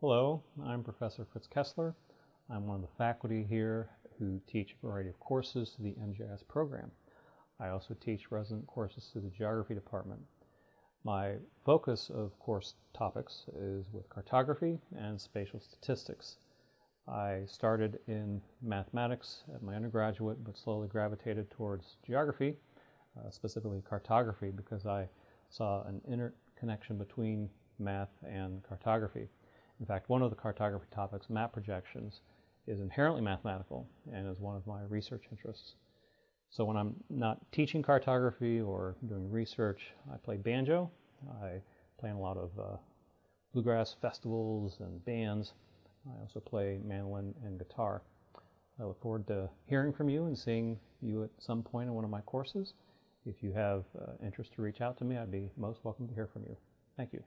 Hello, I'm Professor Fritz Kessler. I'm one of the faculty here who teach a variety of courses to the MGIS program. I also teach resident courses to the Geography Department. My focus of course topics is with cartography and spatial statistics. I started in mathematics at my undergraduate but slowly gravitated towards geography, uh, specifically cartography, because I saw an interconnection between math and cartography. In fact, one of the cartography topics, map projections, is inherently mathematical and is one of my research interests. So when I'm not teaching cartography or doing research, I play banjo. I play in a lot of uh, bluegrass festivals and bands. I also play mandolin and guitar. I look forward to hearing from you and seeing you at some point in one of my courses. If you have uh, interest to reach out to me, I'd be most welcome to hear from you. Thank you.